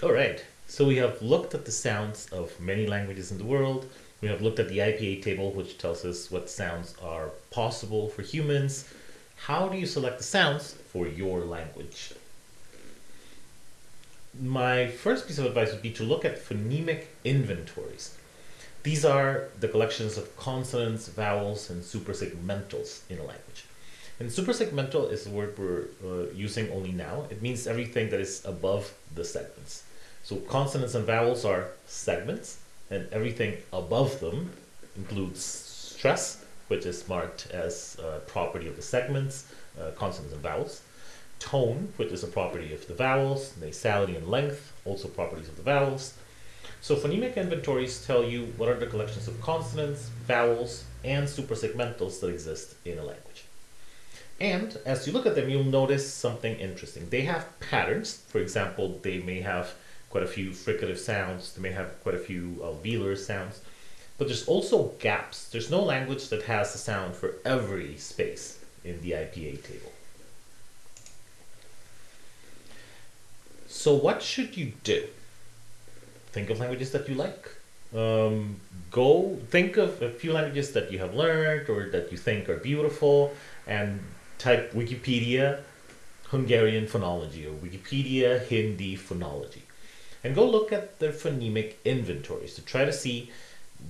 All right, so we have looked at the sounds of many languages in the world. We have looked at the IPA table, which tells us what sounds are possible for humans. How do you select the sounds for your language? My first piece of advice would be to look at phonemic inventories. These are the collections of consonants, vowels, and suprasegmentals in a language. And suprasegmental is the word we're uh, using only now. It means everything that is above the segments. So consonants and vowels are segments, and everything above them includes stress, which is marked as a property of the segments, uh, consonants and vowels. Tone, which is a property of the vowels. Nasality and length, also properties of the vowels. So phonemic inventories tell you what are the collections of consonants, vowels, and supersegmentals that exist in a language. And as you look at them, you'll notice something interesting. They have patterns. For example, they may have quite a few fricative sounds. They may have quite a few alveolar sounds. But there's also gaps. There's no language that has a sound for every space in the IPA table. So what should you do? Think of languages that you like. Um, go think of a few languages that you have learned or that you think are beautiful and type Wikipedia Hungarian phonology or Wikipedia Hindi phonology and go look at their phonemic inventories to try to see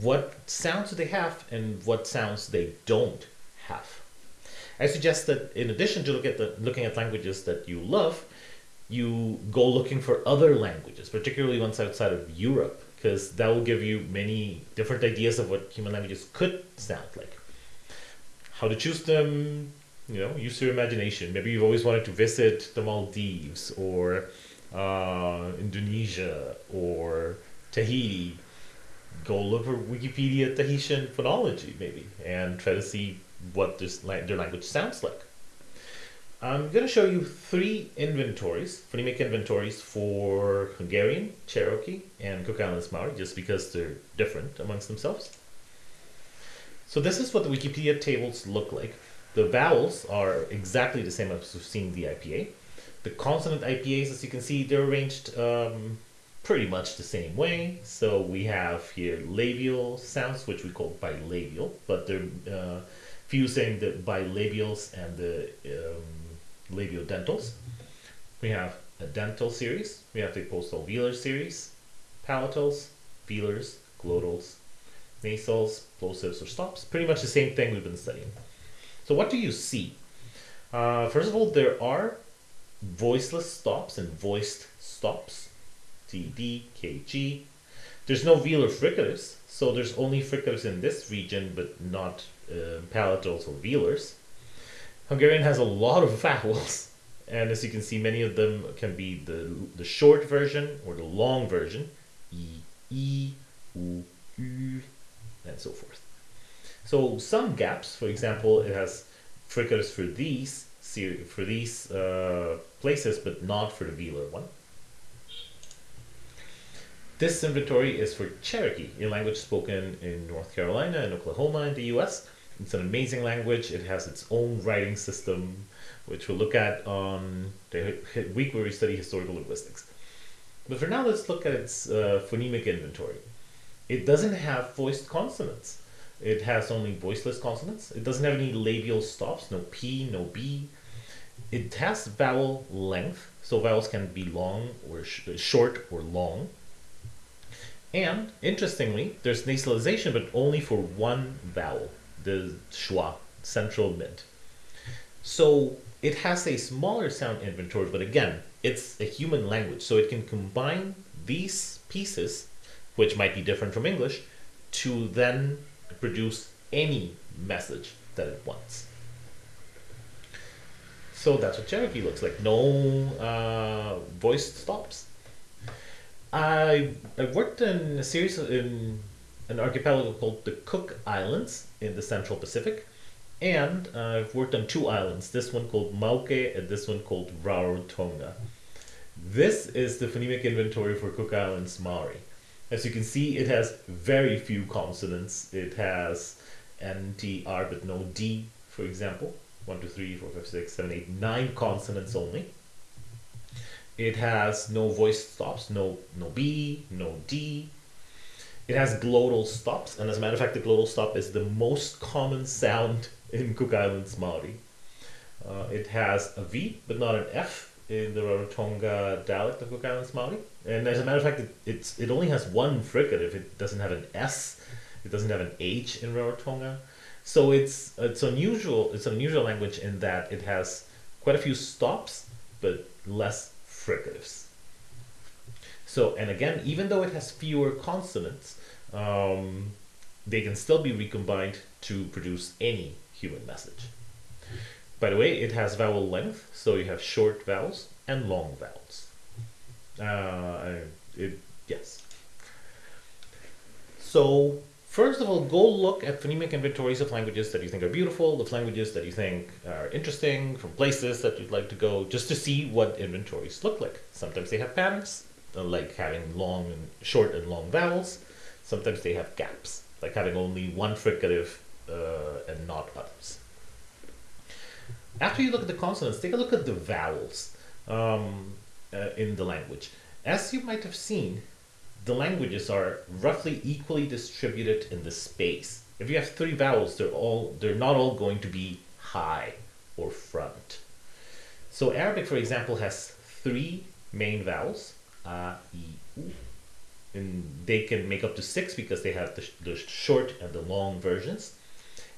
what sounds they have and what sounds they don't have. I suggest that in addition to look at the, looking at languages that you love, you go looking for other languages, particularly ones outside of Europe, because that will give you many different ideas of what human languages could sound like. How to choose them, you know, use your imagination. Maybe you've always wanted to visit the Maldives or uh, Indonesia or Tahiti, go look for Wikipedia Tahitian phonology maybe and try to see what this their language sounds like. I'm going to show you three inventories, phonemic inventories for Hungarian, Cherokee, and Cook Islands Maori, just because they're different amongst themselves. So this is what the Wikipedia tables look like. The vowels are exactly the same as we've seen the IPA. The consonant IPAs, as you can see, they're arranged um, pretty much the same way. So we have here labial sounds, which we call bilabial, but they're uh, fusing the bilabials and the um, labiodentals. We have a dental series, we have the postalveolar series, palatals, velars, glottals, nasals, plosives, or stops. Pretty much the same thing we've been studying. So what do you see? Uh, first of all, there are voiceless stops and voiced stops. T, D, K, G. There's no velar fricatives, so there's only fricatives in this region, but not uh, palatals or velars. Hungarian has a lot of vowels, and as you can see, many of them can be the, the short version or the long version, E, E, U, U, and so forth. So some gaps, for example, it has fricatives for these, for these uh, places, but not for the velar one. This inventory is for Cherokee, a language spoken in North Carolina and Oklahoma in the US. It's an amazing language. It has its own writing system, which we'll look at on the week where we study historical linguistics. But for now, let's look at its uh, phonemic inventory. It doesn't have voiced consonants. It has only voiceless consonants. It doesn't have any labial stops, no P, no B, it has vowel length, so vowels can be long or sh short or long. And interestingly, there's nasalization, but only for one vowel, the schwa, central mid. So it has a smaller sound inventory, but again, it's a human language, so it can combine these pieces, which might be different from English, to then produce any message that it wants. So that's what Cherokee looks like. No uh, voiced stops. I I worked in a series in an archipelago called the Cook Islands in the Central Pacific, and uh, I've worked on two islands. This one called Mauke and this one called Rarotonga. This is the phonemic inventory for Cook Islands Maori. As you can see, it has very few consonants. It has N, T, R, but no D, for example. 1, 2, 3, 4, 5, 6, 7, 8, 9 consonants only. It has no voice stops, no no B, no D. It has glottal stops, and as a matter of fact, the glottal stop is the most common sound in Cook Islands Maori. Uh, it has a V, but not an F in the Rarotonga dialect of Cook Islands Maori. And as a matter of fact, it, it's it only has one fricative. It doesn't have an S. It doesn't have an H in Rarotonga. So it's it's unusual. It's an unusual language in that it has quite a few stops, but less fricatives. So and again, even though it has fewer consonants, um, they can still be recombined to produce any human message. By the way, it has vowel length, so you have short vowels and long vowels. Uh, it, yes. So first of all, go look at phonemic inventories of languages that you think are beautiful, of languages that you think are interesting, from places that you'd like to go, just to see what inventories look like. Sometimes they have patterns, uh, like having long and short and long vowels. Sometimes they have gaps, like having only one fricative uh, and not others. After you look at the consonants, take a look at the vowels um, uh, in the language. As you might have seen, the languages are roughly equally distributed in the space. If you have three vowels, they're all they're not all going to be high or front. So Arabic, for example, has three main vowels, a, i, u, and they can make up to six because they have the, the short and the long versions,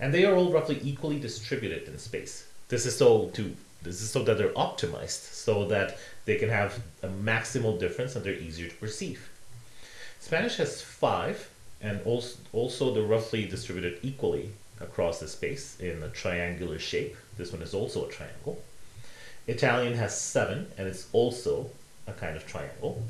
and they are all roughly equally distributed in space. This is so to this is so that they're optimized so that they can have a maximal difference and they're easier to perceive. Spanish has five and also, also they're roughly distributed equally across the space in a triangular shape. This one is also a triangle. Italian has seven and it's also a kind of triangle.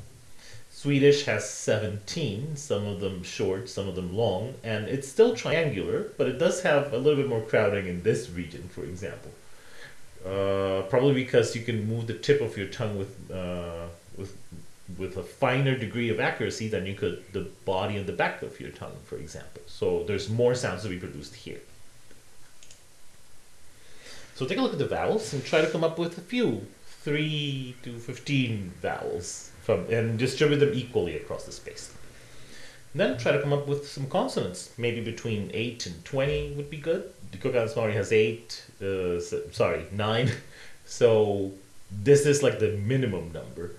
Swedish has 17, some of them short, some of them long, and it's still triangular, but it does have a little bit more crowding in this region, for example. Uh, probably because you can move the tip of your tongue with uh, with with a finer degree of accuracy than you could the body and the back of your tongue, for example. So there's more sounds to be produced here. So take a look at the vowels and try to come up with a few, three to fifteen vowels from and distribute them equally across the space. Then try to come up with some consonants, maybe between eight and twenty would be good the Cook Islands Maori has eight, uh, sorry, nine. So this is like the minimum number.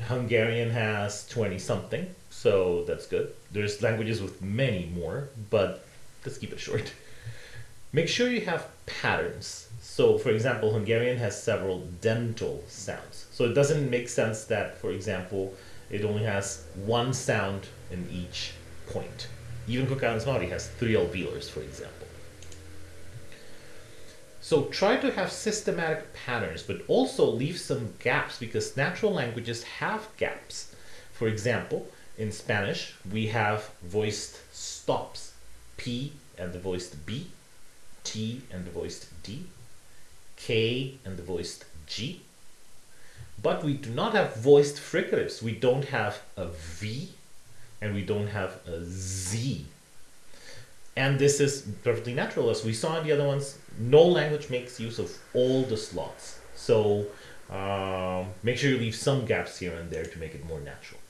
Hungarian has 20 something, so that's good. There's languages with many more, but let's keep it short. Make sure you have patterns. So, for example, Hungarian has several dental sounds. So it doesn't make sense that, for example, it only has one sound in each point. Even Cook Islands Maori has three alveolars, for example. So try to have systematic patterns, but also leave some gaps because natural languages have gaps. For example, in Spanish, we have voiced stops, P and the voiced B, T and the voiced D, K and the voiced G. But we do not have voiced fricatives. We don't have a V and we don't have a Z. And this is perfectly natural. As we saw in the other ones, no language makes use of all the slots. So um, make sure you leave some gaps here and there to make it more natural.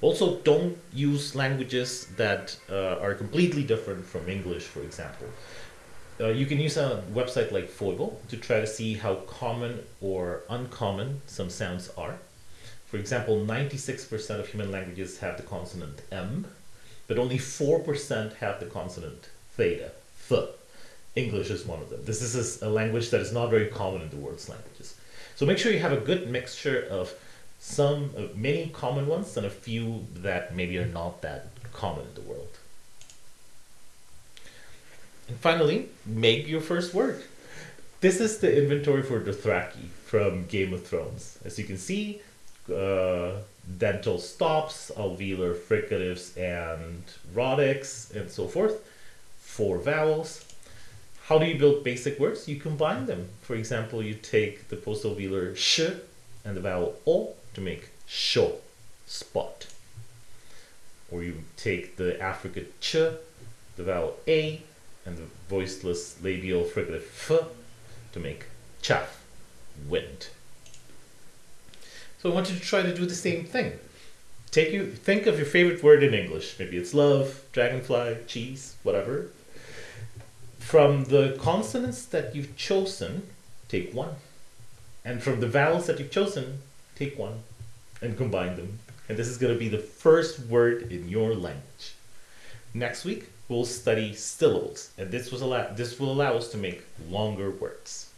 Also, don't use languages that uh, are completely different from English, for example. Uh, you can use a website like PHOIBLE to try to see how common or uncommon some sounds are. For example, 96% of human languages have the consonant M, but only 4% have the consonant theta, th. English is one of them. This is a language that is not very common in the world's languages. So make sure you have a good mixture of some, uh, many common ones and a few that maybe are not that common in the world. And finally, make your first word. This is the inventory for Dothraki from Game of Thrones. As you can see, uh, dental stops, alveolar fricatives and rhotics, and so forth. Four vowels. How do you build basic words? You combine them. For example, you take the post-alveolar sh and the vowel o to make sho, spot. Or you take the affricate ch, the vowel a, and the voiceless labial fricative f to make chaff, wind. So I want you to try to do the same thing. Take you think of your favorite word in English. Maybe it's love, dragonfly, cheese, whatever. From the consonants that you've chosen, take one. And from the vowels that you've chosen, take one and combine them. And this is going to be the first word in your language. Next week, we'll study syllables, and this was allow this will allow us to make longer words.